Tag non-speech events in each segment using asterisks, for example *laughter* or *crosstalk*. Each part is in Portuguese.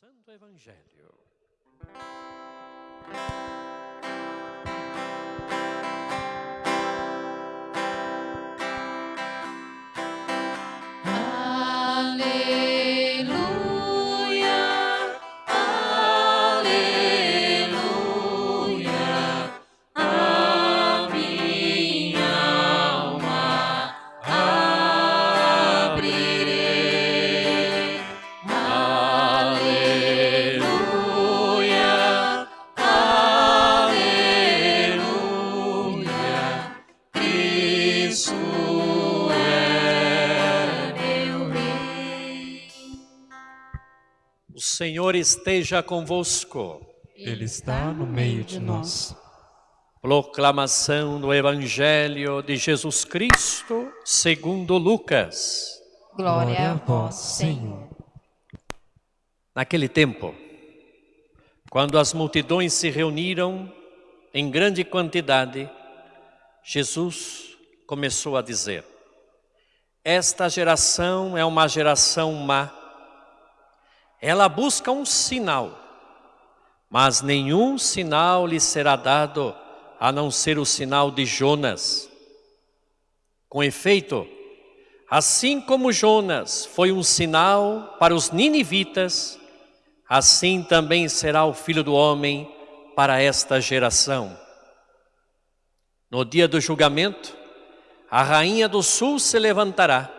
Santo Evangelho. Senhor esteja convosco. Ele está no meio de nós. Proclamação do Evangelho de Jesus Cristo segundo Lucas. Glória a vós, Senhor. Naquele tempo, quando as multidões se reuniram em grande quantidade, Jesus começou a dizer: Esta geração é uma geração má. Ela busca um sinal, mas nenhum sinal lhe será dado a não ser o sinal de Jonas. Com efeito, assim como Jonas foi um sinal para os ninivitas, assim também será o Filho do Homem para esta geração. No dia do julgamento, a rainha do sul se levantará,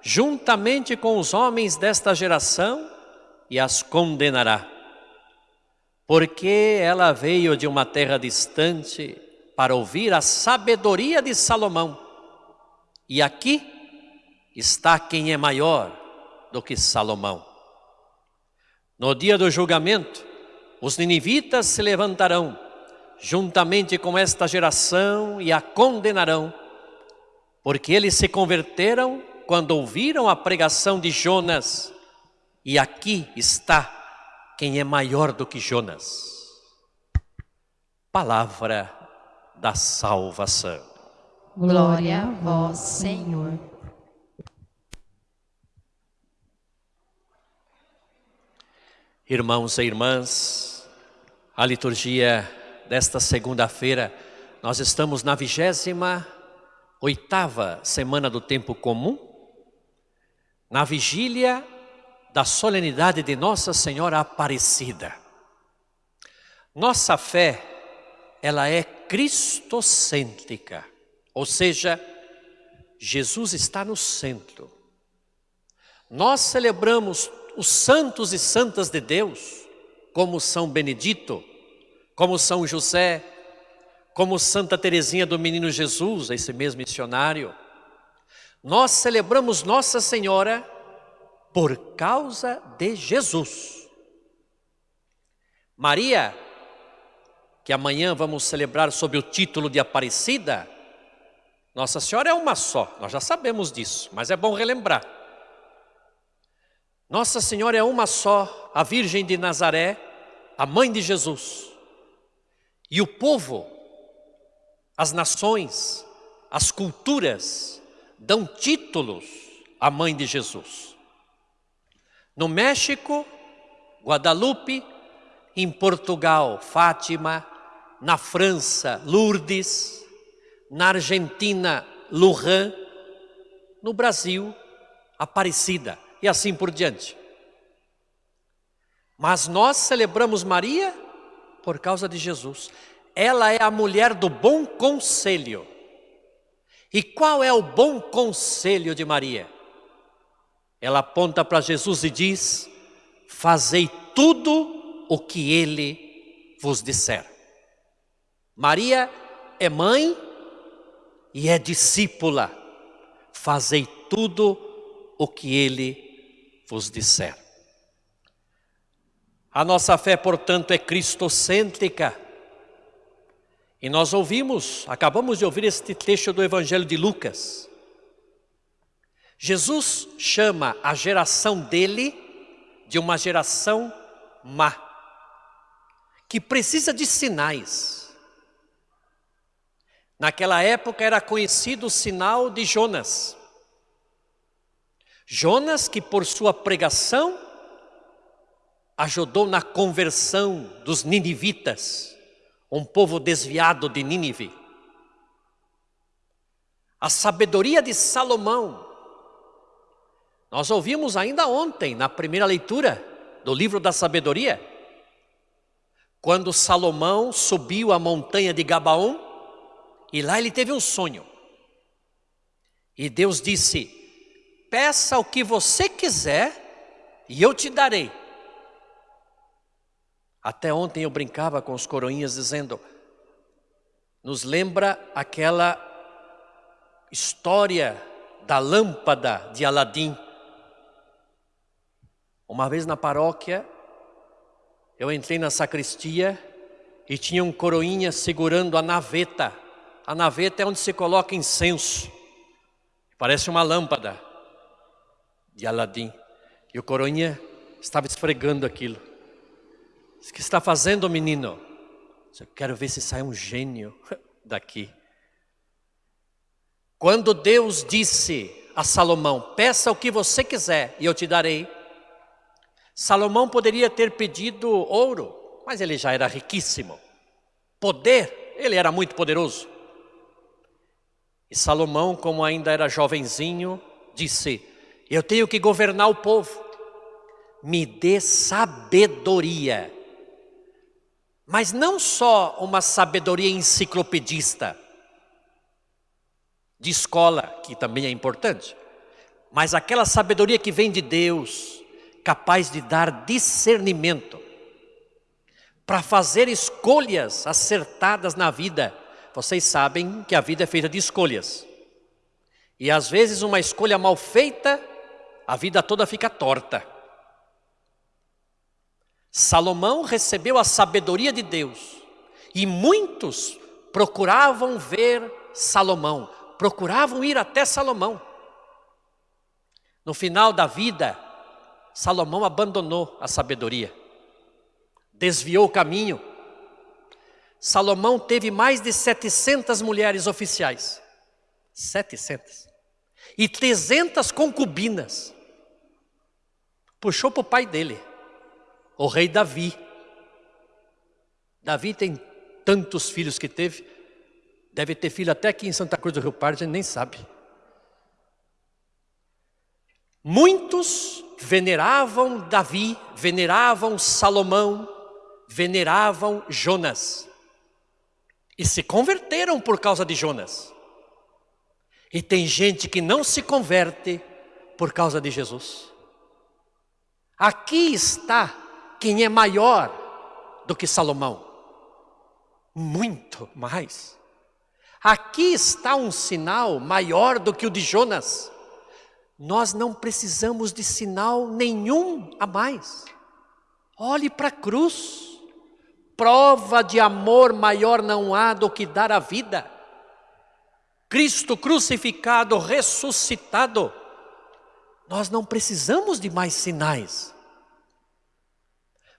juntamente com os homens desta geração, e as condenará. Porque ela veio de uma terra distante para ouvir a sabedoria de Salomão. E aqui está quem é maior do que Salomão. No dia do julgamento, os ninivitas se levantarão, juntamente com esta geração, e a condenarão, porque eles se converteram quando ouviram a pregação de Jonas, e aqui está quem é maior do que Jonas. Palavra da salvação. Glória a vós, Senhor. Irmãos e irmãs, a liturgia desta segunda-feira, nós estamos na vigésima oitava semana do tempo comum, na vigília da solenidade de Nossa Senhora Aparecida. Nossa fé, ela é cristocêntrica, ou seja, Jesus está no centro. Nós celebramos os santos e santas de Deus, como São Benedito, como São José, como Santa Teresinha do Menino Jesus, esse mesmo missionário. Nós celebramos Nossa Senhora por causa de Jesus. Maria, que amanhã vamos celebrar sob o título de Aparecida, Nossa Senhora é uma só, nós já sabemos disso, mas é bom relembrar. Nossa Senhora é uma só, a Virgem de Nazaré, a mãe de Jesus. E o povo, as nações, as culturas dão títulos à mãe de Jesus. No México, Guadalupe, em Portugal, Fátima, na França, Lourdes, na Argentina, Lujan, no Brasil, Aparecida e assim por diante. Mas nós celebramos Maria por causa de Jesus. Ela é a mulher do bom conselho. E qual é o bom conselho de Maria? Ela aponta para Jesus e diz: Fazei tudo o que ele vos disser. Maria é mãe e é discípula. Fazei tudo o que ele vos disser. A nossa fé, portanto, é cristocêntrica. E nós ouvimos, acabamos de ouvir este trecho do Evangelho de Lucas. Jesus chama a geração dele de uma geração má, que precisa de sinais. Naquela época era conhecido o sinal de Jonas. Jonas, que por sua pregação ajudou na conversão dos ninivitas, um povo desviado de Nínive. A sabedoria de Salomão. Nós ouvimos ainda ontem, na primeira leitura do livro da sabedoria, quando Salomão subiu a montanha de Gabaon, e lá ele teve um sonho. E Deus disse: Peça o que você quiser e eu te darei. Até ontem eu brincava com os coroinhas dizendo, nos lembra aquela história da lâmpada de Aladim. Uma vez na paróquia, eu entrei na sacristia e tinha um coroinha segurando a naveta. A naveta é onde se coloca incenso. Parece uma lâmpada de Aladim. E o coroinha estava esfregando aquilo. O que está fazendo, menino? Eu quero ver se sai um gênio *laughs* daqui. Quando Deus disse a Salomão: Peça o que você quiser e eu te darei. Salomão poderia ter pedido ouro, mas ele já era riquíssimo. Poder, ele era muito poderoso. E Salomão, como ainda era jovenzinho, disse: Eu tenho que governar o povo. Me dê sabedoria mas não só uma sabedoria enciclopedista, de escola, que também é importante, mas aquela sabedoria que vem de Deus, capaz de dar discernimento, para fazer escolhas acertadas na vida. Vocês sabem que a vida é feita de escolhas. E às vezes uma escolha mal feita, a vida toda fica torta. Salomão recebeu a sabedoria de Deus e muitos procuravam ver Salomão, procuravam ir até Salomão. No final da vida, Salomão abandonou a sabedoria, desviou o caminho. Salomão teve mais de 700 mulheres oficiais, 700, e 300 concubinas. Puxou para o pai dele o rei Davi. Davi tem tantos filhos que teve, deve ter filho até aqui em Santa Cruz do Rio Pardo, a gente nem sabe. Muitos veneravam Davi, veneravam Salomão, veneravam Jonas. E se converteram por causa de Jonas. E tem gente que não se converte por causa de Jesus. Aqui está quem é maior do que Salomão? Muito mais. Aqui está um sinal maior do que o de Jonas. Nós não precisamos de sinal nenhum a mais. Olhe para a cruz. Prova de amor maior não há do que dar a vida. Cristo crucificado, ressuscitado. Nós não precisamos de mais sinais.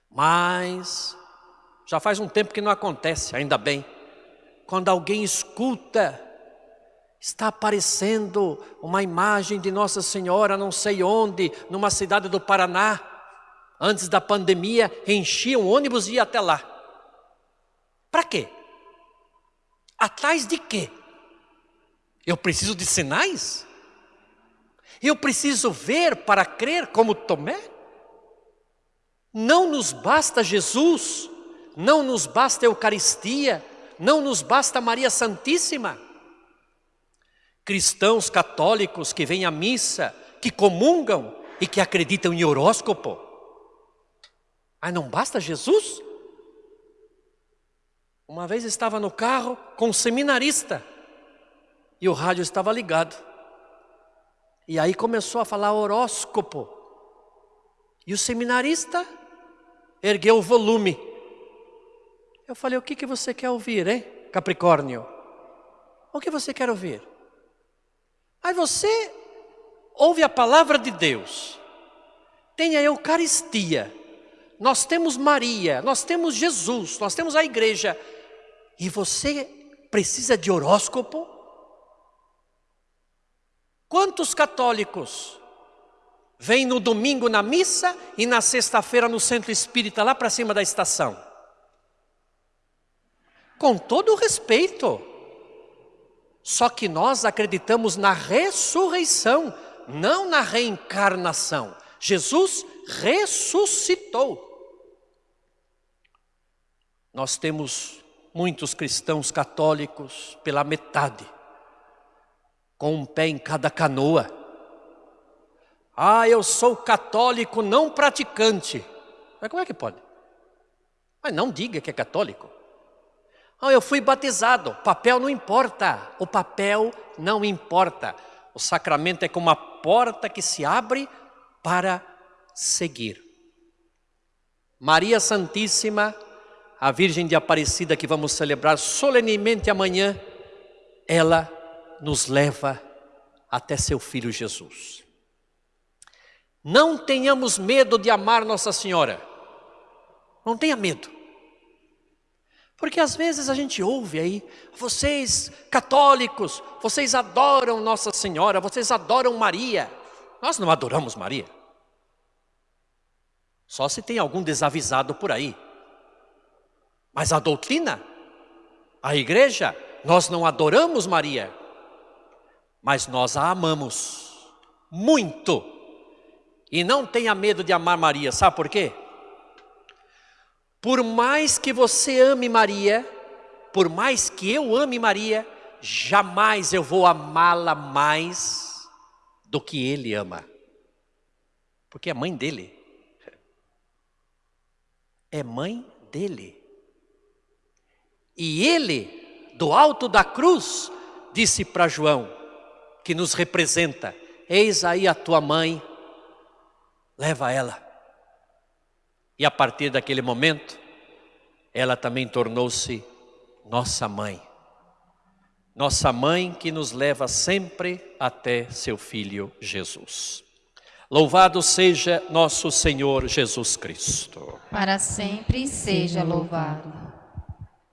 Mas já faz um tempo que não acontece, ainda bem. Quando alguém escuta, está aparecendo uma imagem de Nossa Senhora, não sei onde, numa cidade do Paraná. Antes da pandemia, enchia um ônibus e ia até lá. Para quê? Atrás de quê? Eu preciso de sinais? Eu preciso ver para crer como Tomé? Não nos basta Jesus, não nos basta a Eucaristia, não nos basta Maria Santíssima. Cristãos católicos que vêm à missa, que comungam e que acreditam em horóscopo. Mas não basta Jesus? Uma vez estava no carro com um seminarista e o rádio estava ligado. E aí começou a falar horóscopo. E o seminarista ergueu o volume. Eu falei, o que, que você quer ouvir, hein, Capricórnio? O que você quer ouvir? Aí você ouve a palavra de Deus, tem a Eucaristia, nós temos Maria, nós temos Jesus, nós temos a igreja, e você precisa de horóscopo? Quantos católicos vem no domingo na missa e na sexta-feira no centro espírita, lá para cima da estação. Com todo o respeito. Só que nós acreditamos na ressurreição, não na reencarnação. Jesus ressuscitou. Nós temos muitos cristãos católicos pela metade, com um pé em cada canoa. Ah, eu sou católico não praticante. Mas como é que pode? Mas não diga que é católico. Ah, eu fui batizado. Papel não importa. O papel não importa. O sacramento é como uma porta que se abre para seguir. Maria Santíssima a Virgem de Aparecida que vamos celebrar solenemente amanhã, ela nos leva até seu Filho Jesus. Não tenhamos medo de amar Nossa Senhora. Não tenha medo. Porque às vezes a gente ouve aí, vocês católicos, vocês adoram Nossa Senhora, vocês adoram Maria. Nós não adoramos Maria. Só se tem algum desavisado por aí. Mas a doutrina, a igreja, nós não adoramos Maria, mas nós a amamos muito. E não tenha medo de amar Maria, sabe por quê? Por mais que você ame Maria, por mais que eu ame Maria, jamais eu vou amá-la mais do que ele ama. Porque é mãe dele. É mãe dele. E ele, do alto da cruz, disse para João, que nos representa: Eis aí a tua mãe, leva ela. E a partir daquele momento, ela também tornou-se nossa mãe. Nossa mãe que nos leva sempre até seu filho Jesus. Louvado seja nosso Senhor Jesus Cristo. Para sempre seja louvado.